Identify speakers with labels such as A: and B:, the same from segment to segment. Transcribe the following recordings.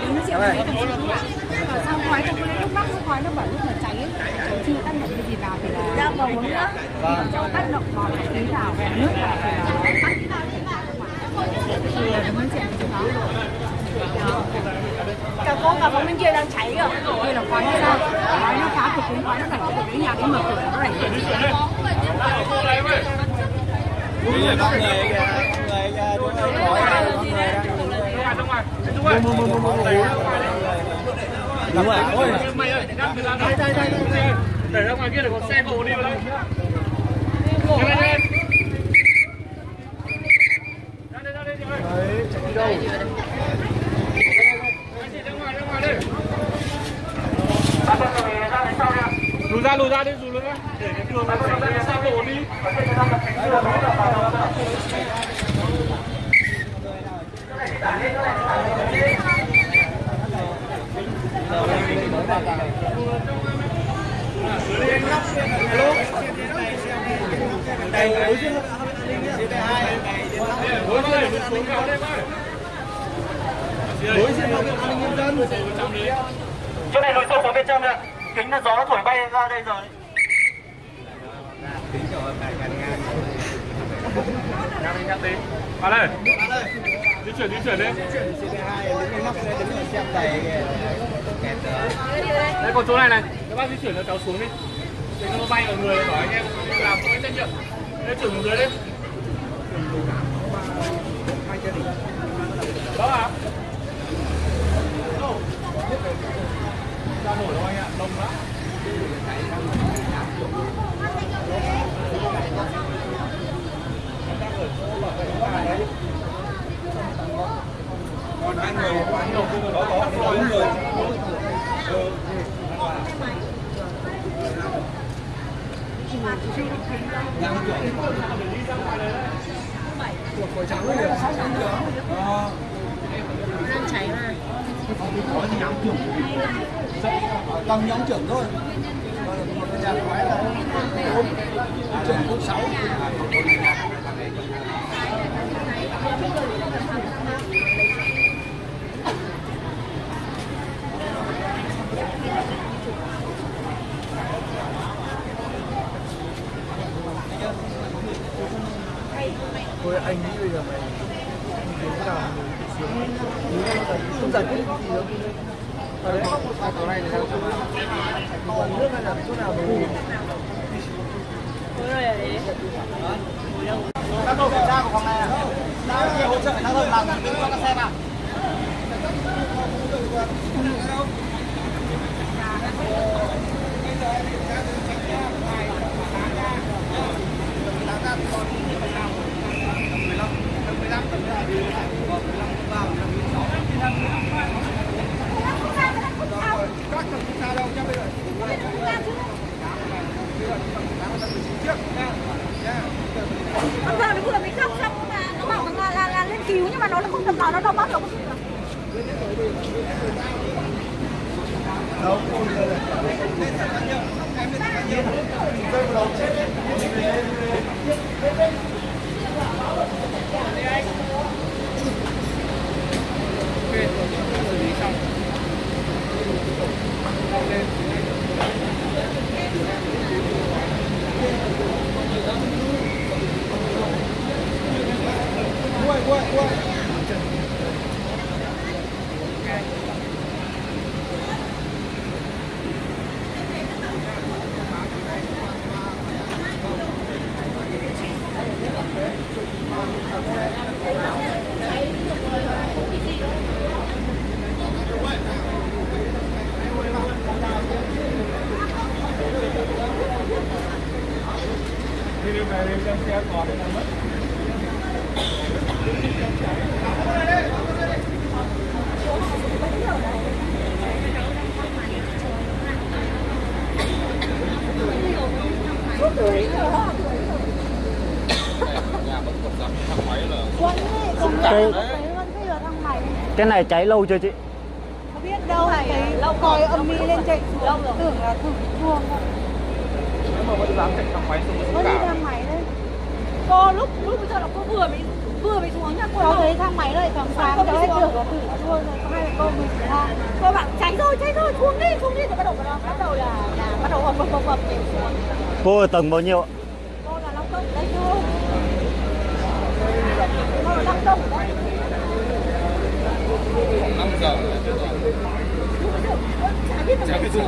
A: Đứng nó chịu cái cảm khói lúc khói nó bảo lúc mà cháy ấy, chưa tác động cái gì vào thì là ra vào uống nữa cho tác động vào cái khí vào nước vào thì là tắt thì là chuyện đó
B: Cả cô cả phòng bên kia đang cháy kìa
A: đây là khói nó ra khói nó phá cửa kính khói nó đẩy cái cái nhà cái mở cửa nó đẩy cái
C: Bây giờ có người kìa, có người kìa, đúng rồi, hỏi là có người đang mua mua mua mua mua Đúng rồi, ôi
D: mày ơi, đây đây đây để ra ngoài kia để có xe cộ đi vào đây. Lên lên. Ra ra.
C: Đấy, đi đâu?
D: Ra ngoài ra ngoài đây. Lùi ra lùi ra đi lùi ra để cái đường nó
C: đối
D: với
C: an ninh nhân dân.
E: chỗ này lùi sâu xuống bên trong ạ kính là gió thổi bay ra đây rồi
D: Nhắc đi nhắc đi. Vào đây. Di chuyển di chuyển đi.
C: CB2 đứng cái nóc đây đứng ở xem đầy. Kẹt
D: Đây còn chỗ này này. Các bác di chuyển cho cháu xuống đi. Để nó bay ở người bảo anh em làm có trách nhiệm. Đây chuyển xuống dưới đi. Đó à? Ra nổi đâu anh ạ, đông lắm.
C: còn hai người, có có bốn người. Ờ. tăng nhóm trưởng thôi. Còn một cái nhà khói trưởng sáu anh nghĩ bây giờ mày đến cái nào mình xuống không giải quyết gì đâu ở đấy ở chỗ này là còn nước hay là chỗ nào mình
E: các tổ kiểm tra của phòng này à đang hỗ trợ giao thông làm đứng cho các xe vào
B: Con vợ nó vừa mới khóc xong mà nó bảo là, là, là lên cứu nhưng mà nó không tập vào nó đâu bắt được
C: quay quay quay
D: về đi xem xe còn đây là mất.
B: Quân ấy, cùng
C: cái- cái này. cháy lâu chưa chị?
B: Không biết đâu thấy lâu còi âm mi lên chạy xuống. Tưởng là thử chuông
D: Nếu mà vẫn dám chạy thang máy xuống xuống
B: đi thang máy đấy. Lúc lúc bây giờ là cô vừa mới vừa mới xuống nhá cô bảo
A: thấy thang máy đây thằng sáng cháu hết được có thử luôn rồi hai mẹ con mình
B: cô bảo cháy rồi cháy rồi xuống đi xuống đi. Rồi bắt đầu bắt đầu là là bắt đầu ập ập ập nhảy xuống.
E: Cô ở tầng bao nhiêu ạ?
B: cô là long công đây thôi cô là long công ở đây
D: 5 giờ.
B: chả biết
D: chưa?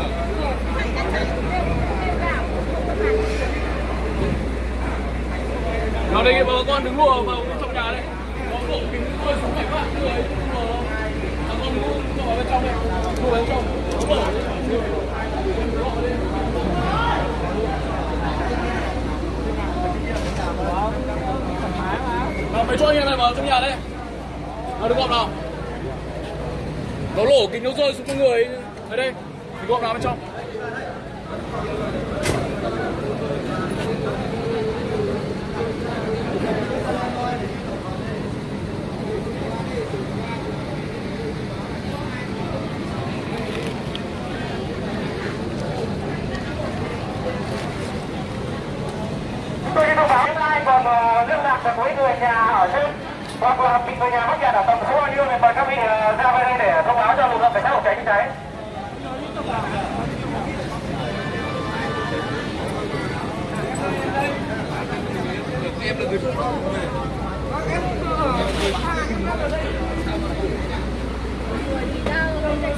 B: vào
D: đây bà con đứng lùa vào trong nhà đây. Có bộ kính tôi xuống phải bạn người không có Bà con đứng ngồi vào bên trong này, Ngồi vào bên trong. Có bộ. Mấy chỗ anh em này vào trong nhà đây. Nào đứng gọn nào. Nó lổ kính nó rơi xuống con người. Ở đây. Đứng gọn nào bên trong.
E: Tôi xin thông báo những ai còn ờ, liên lạc được với người nhà ở trên hoặc là bị người nhà mắc kẹt ở tầng số bao nhiêu thì mời các vị ờ, ra bên đây để thông báo cho lực lượng cảnh sát phòng cháy chữa cháy.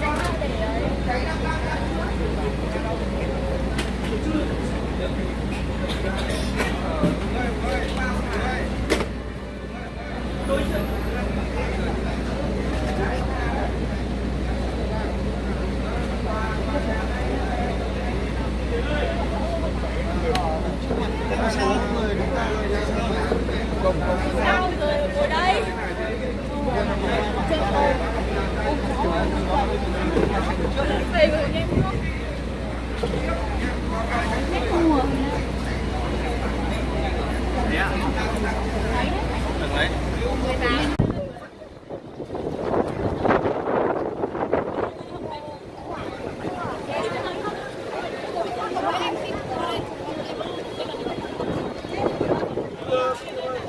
B: sao